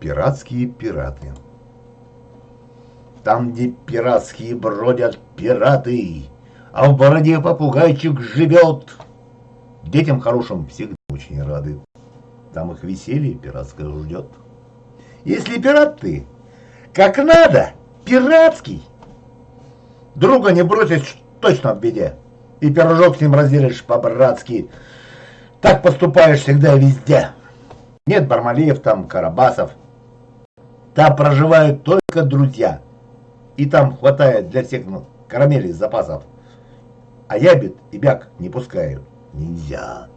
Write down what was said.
Пиратские пираты. Там, где пиратские бродят пираты, а в бороде попугайчик живет, детям хорошим всегда очень рады. Там их веселье пиратское ждет. Если пират ты, как надо, пиратский, друга не бросишь точно в беде, и пирожок с ним разделишь по-братски. Так поступаешь всегда и везде. Нет Бармалеев там, Карабасов, там проживают только друзья. И там хватает для всех ну, карамелей запасов. А ябед и бяк не пускают. Нельзя.